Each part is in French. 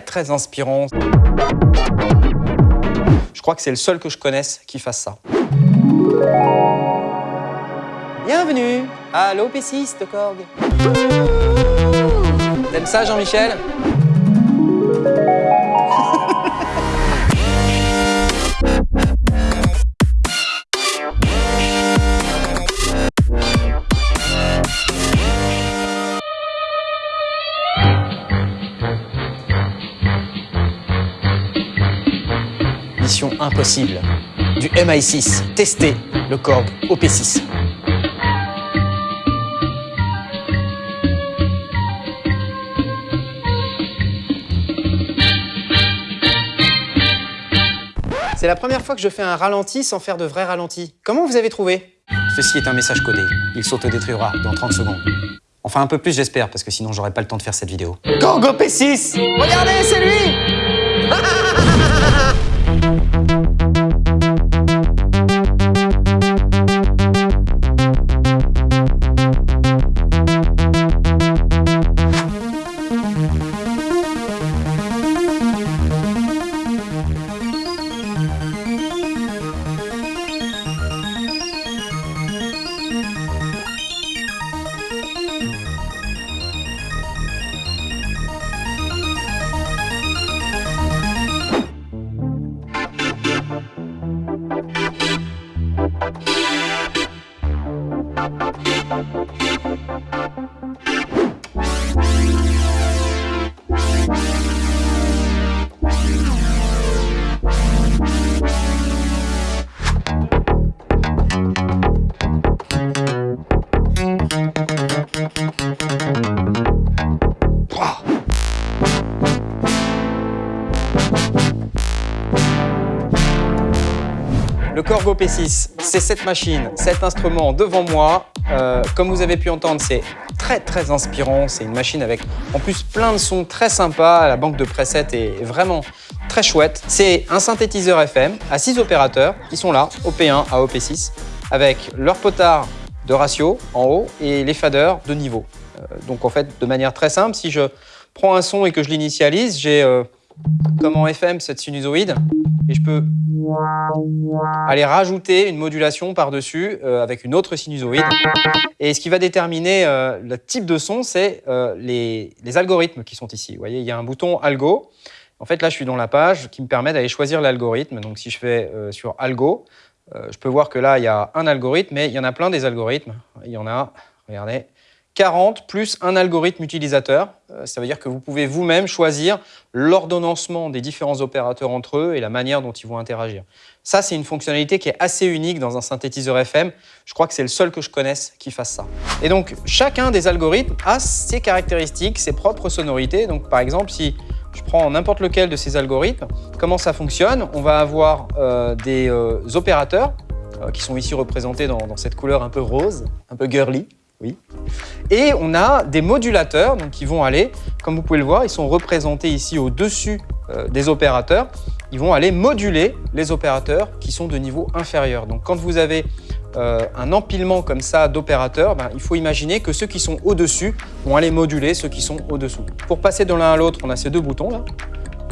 très inspirant. Je crois que c'est le seul que je connaisse qui fasse ça. Bienvenue à l'OP6 de Korg. T'aimes ça Jean-Michel? Impossible du MI6, tester le Korg OP6. C'est la première fois que je fais un ralenti sans faire de vrai ralenti. Comment vous avez trouvé? Ceci est un message codé. Il s'autodétruira dans 30 secondes. Enfin un peu plus j'espère, parce que sinon j'aurais pas le temps de faire cette vidéo. Korg OP6 Regardez, c'est lui Le Korg OP6, c'est cette machine, cet instrument devant moi. Euh, comme vous avez pu entendre, c'est très très inspirant. C'est une machine avec en plus plein de sons très sympas. La banque de presets est vraiment très chouette. C'est un synthétiseur FM à 6 opérateurs qui sont là, OP1 à OP6, avec leur potard de ratio en haut et les faders de niveau. Euh, donc en fait, de manière très simple, si je prends un son et que je l'initialise, j'ai euh, comme en FM cette sinusoïde et je peux aller rajouter une modulation par-dessus euh, avec une autre sinusoïde. Et ce qui va déterminer euh, le type de son, c'est euh, les, les, algorithmes qui sont ici. Vous voyez, il y a un bouton Algo. En fait, là, je suis dans la page qui me permet d'aller choisir l'algorithme. Donc, si je fais sur Algo, je peux voir que là, il y a un algorithme, mais il y en a plein des algorithmes. Il y en a, regardez, 40 plus un algorithme utilisateur. Ça veut dire que vous pouvez vous-même choisir l'ordonnancement des différents opérateurs entre eux et la manière dont ils vont interagir. Ça, c'est une fonctionnalité qui est assez unique dans un synthétiseur FM. Je crois que c'est le seul que je connaisse qui fasse ça. Et donc, chacun des algorithmes a ses caractéristiques, ses propres sonorités. Donc, par exemple, si je prends n'importe lequel de ces algorithmes, comment ça fonctionne? On va avoir euh, des euh, opérateurs euh, qui sont ici représentés dans cette couleur un peu rose, un peu girly. Et on a des modulateurs qui vont aller, comme vous pouvez le voir, ils sont représentés ici au-dessus euh, des opérateurs. Ils vont aller moduler les opérateurs qui sont de niveau inférieur. Donc quand vous avez euh, un empilement comme ça d'opérateurs, ben, il faut imaginer que ceux qui sont au-dessus vont aller moduler ceux qui sont au-dessous. Pour passer de l'un à l'autre, on a ces deux boutons là,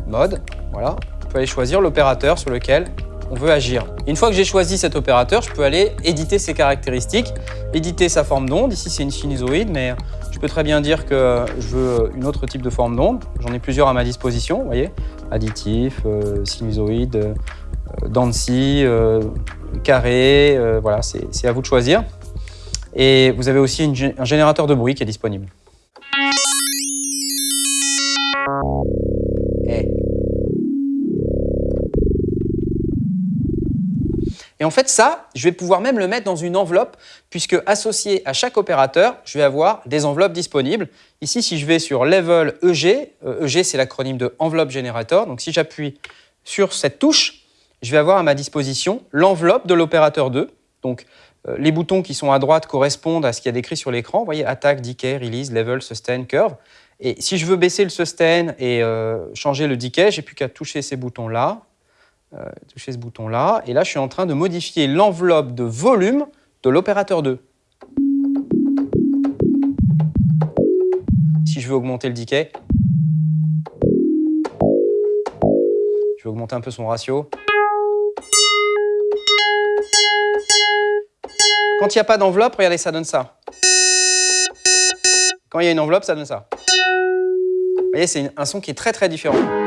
mode, voilà. On peut aller choisir l'opérateur sur lequel on veut agir. Une fois que j'ai choisi cet opérateur, je peux aller éditer ses caractéristiques, éditer sa forme d'onde. Ici, c'est une sinusoïde, mais je peux très bien dire que je veux une autre type de forme d'onde. J'en ai plusieurs à ma disposition, vous voyez, additif, euh, sinusoïde, euh, dents euh, carré, euh, voilà, c'est à vous de choisir. Et vous avez aussi un générateur de bruit qui est disponible. Et en fait, ça, je vais pouvoir même le mettre dans une enveloppe, puisque associé à chaque opérateur, je vais avoir des enveloppes disponibles. Ici, si je vais sur Level EG, EG c'est l'acronyme de Enveloppe Generator, donc si j'appuie sur cette touche, je vais avoir à ma disposition l'enveloppe de l'opérateur 2. Donc, euh, les boutons qui sont à droite correspondent à ce qu'il y a décrit sur l'écran. Vous voyez, attaque, decay, release, level, sustain, curve. Et si je veux baisser le sustain et euh, changer le decay, j'ai plus qu'à toucher ces boutons-là euh, toucher ce bouton-là. Et là, je suis en train de modifier l'enveloppe de volume de l'opérateur 2. Si je veux augmenter le decay, Je vais augmenter un peu son ratio. Quand il n'y a pas d'enveloppe, regardez, ça donne ça. Quand il y a une enveloppe, ça donne ça. Vous voyez, c'est un son qui est très très différent.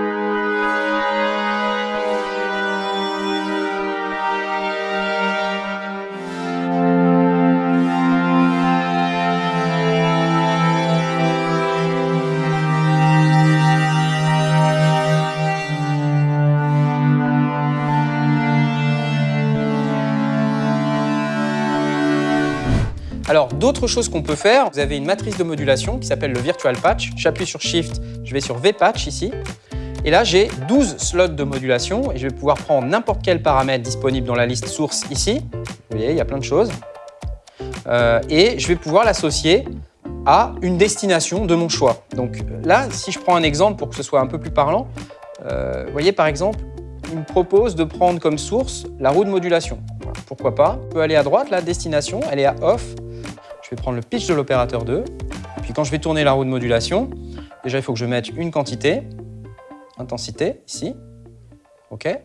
Alors, d'autres choses qu'on peut faire, vous avez une matrice de modulation qui s'appelle le Virtual Patch. J'appuie sur Shift, je vais sur V-Patch ici. Et là, j'ai 12 slots de modulation et je vais pouvoir prendre n'importe quel paramètre disponible dans la liste source ici. Vous voyez, il y a plein de choses. Euh, et je vais pouvoir l'associer à une destination de mon choix. Donc là, si je prends un exemple pour que ce soit un peu plus parlant, euh, vous voyez par exemple, il me propose de prendre comme source la roue de modulation. pourquoi pas? Je peux aller à droite, la destination, elle est à off, je vais prendre le pitch de l'opérateur 2. Et puis quand je vais tourner la roue de modulation, déjà il faut que je mette une quantité, intensité, ici. OK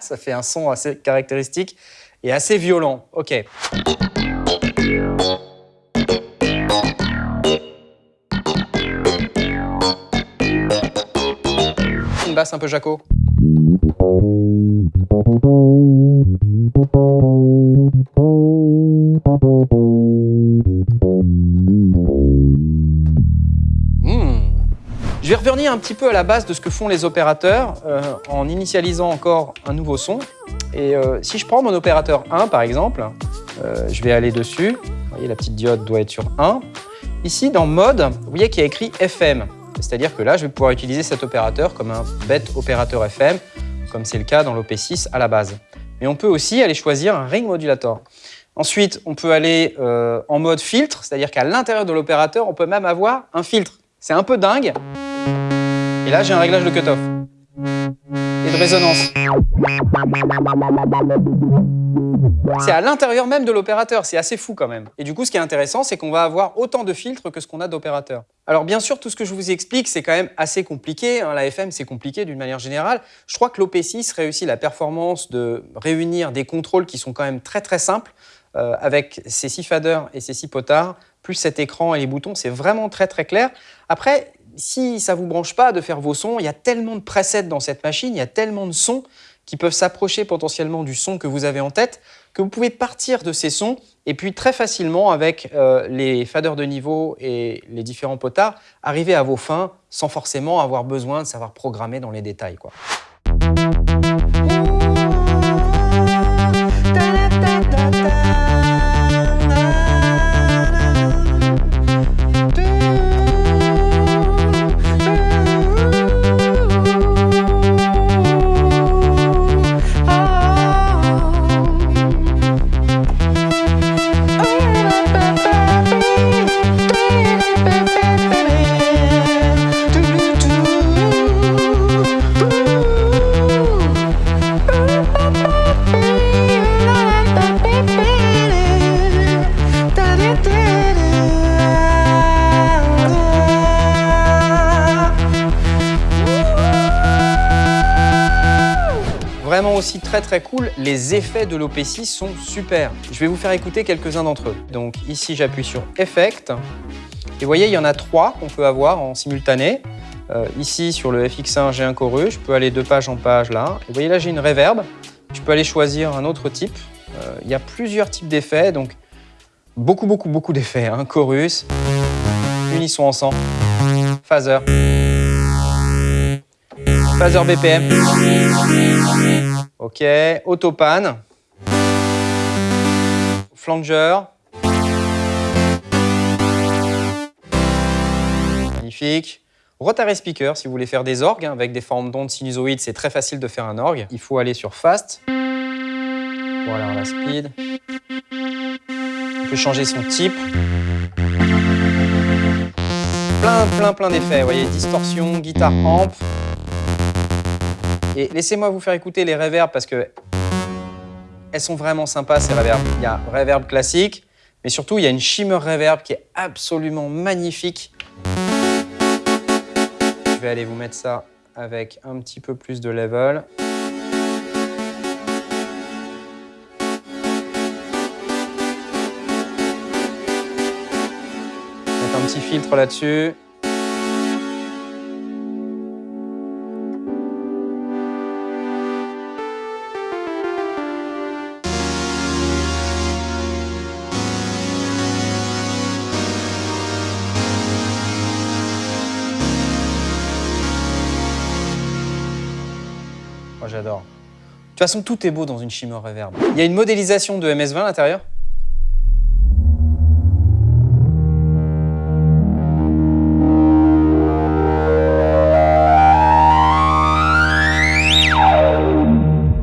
Ça fait un son assez caractéristique et assez violent. OK. Une basse un peu Jaco. Hmm. Je vais revenir un petit peu à la base de ce que font les opérateurs euh, en initialisant encore un nouveau son. Et euh, si je prends mon opérateur 1 par exemple, euh, je vais aller dessus. Vous voyez, la petite diode doit être sur 1. Ici, dans mode, vous voyez qu'il y a écrit FM. C'est-à-dire que là, je vais pouvoir utiliser cet opérateur comme un bête opérateur FM, comme c'est le cas dans l'OP6 à la base. Mais on peut aussi aller choisir un ring modulator. Ensuite, on peut aller euh, en mode filtre, c'est-à-dire qu'à l'intérieur de l'opérateur, on peut même avoir un filtre. C'est un peu dingue. Et là, j'ai un réglage de cutoff résonance. C'est à l'intérieur même de l'opérateur, c'est assez fou quand même. Et du coup, ce qui est intéressant, c'est qu'on va avoir autant de filtres que ce qu'on a d'opérateurs. Alors bien sûr, tout ce que je vous explique, c'est quand même assez compliqué. Hein. La FM, c'est compliqué d'une manière générale. Je crois que l'OP6 réussit la performance de réunir des contrôles qui sont quand même très très simples, euh, avec ces six faders et ces six potards, plus cet écran et les boutons, c'est vraiment très très clair. Après, si ça vous branche pas de faire vos sons, il y a tellement de presets dans cette machine, il y a tellement de sons qui peuvent s'approcher potentiellement du son que vous avez en tête, que vous pouvez partir de ces sons et puis très facilement avec euh, les faders de niveau et les différents potards, arriver à vos fins sans forcément avoir besoin de savoir programmer dans les détails. Quoi. Aussi très très cool, les effets de l'OP6 sont super. Je vais vous faire écouter quelques-uns d'entre eux. Donc ici j'appuie sur Effect. Et vous voyez, il y en a trois qu'on peut avoir en simultané. Euh, ici sur le FX1, j'ai un chorus, je peux aller de page en page là. Et vous voyez là, j'ai une reverb. Je peux aller choisir un autre type. Euh, il y a plusieurs types d'effets, donc beaucoup, beaucoup, beaucoup d'effets. Hein. Chorus, unisson ensemble, phaser, phaser BPM, Ok, autopan. Flanger. Magnifique. Rotary speaker, si vous voulez faire des orgues, hein, avec des formes d'ondes sinusoïdes, c'est très facile de faire un orgue. Il faut aller sur Fast. Voilà, la speed. On peut changer son type. Plein, plein, plein d'effets. Vous voyez, distorsion, guitare amp. Et laissez-moi vous faire écouter les reverbs parce que elles sont vraiment sympas ces reverbs. Il y a reverb classique, mais surtout il y a une shimmer reverb qui est absolument magnifique. Je vais aller vous mettre ça avec un petit peu plus de level. Mettre un petit filtre là-dessus. Moi, j'adore. De toute façon, tout est beau dans une Shimmer Reverb. Il y a une modélisation de MS-20 à l'intérieur.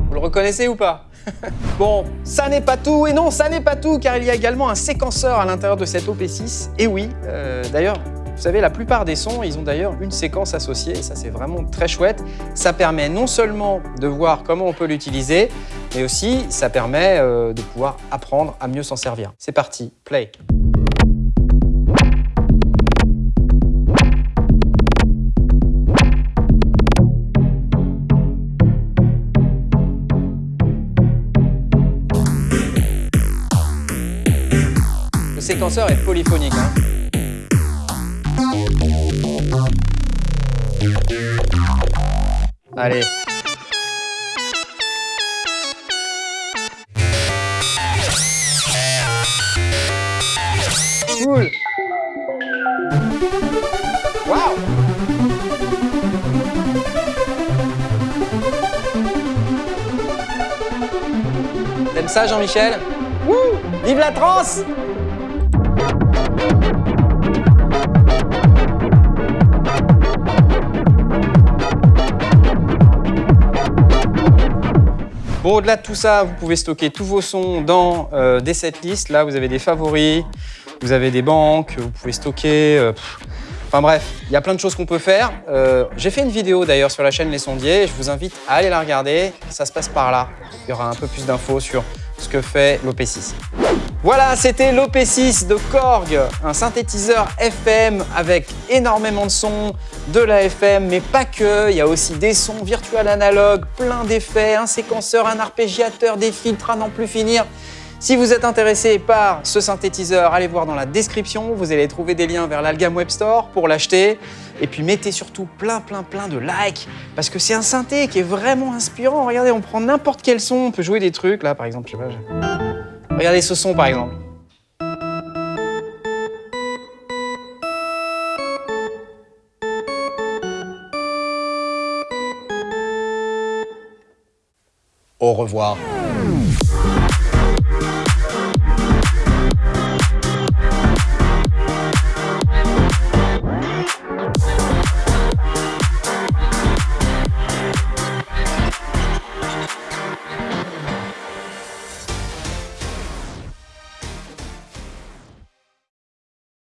Vous le reconnaissez ou pas? Bon, ça n'est pas tout, et non, ça n'est pas tout, car il y a également un séquenceur à l'intérieur de cette OP6. Et oui, euh, d'ailleurs, vous savez, la plupart des sons, ils ont d'ailleurs une séquence associée, et ça c'est vraiment très chouette. Ça permet non seulement de voir comment on peut l'utiliser, mais aussi ça permet euh, de pouvoir apprendre à mieux s'en servir. C'est parti, play Le séquenceur est polyphonique. Hein. Allez. Cool. Waouh T'aimes ça Jean-Michel? Vive la trance Bon, au-delà de tout ça, vous pouvez stocker tous vos sons dans euh, des setlists. Là, vous avez des favoris, vous avez des banques, vous pouvez stocker... euh. Enfin bref, il y a plein de choses qu'on peut faire. Euh, J'ai fait une vidéo d'ailleurs sur la chaîne Les Sondiers. Je vous invite à aller la regarder. Ça se passe par là. Il y aura un peu plus d'infos sur ce que fait l'OP6. Voilà, c'était l'OP6 de Korg, un synthétiseur FM avec énormément de sons, de la FM, mais pas que. Il y a aussi des sons virtuels analogues, plein d'effets, un séquenceur, un arpégiateur, des filtres à n'en plus finir. Si vous êtes intéressé par ce synthétiseur, allez voir dans la description. Vous allez trouver des liens vers l'Algam Web Store pour l'acheter. Et puis mettez surtout plein, plein, plein de likes parce que c'est un synthé qui est vraiment inspirant. Regardez, on prend n'importe quel son, on peut jouer des trucs. Là, par exemple, je sais pas. Regardez ce son, par exemple. Au revoir.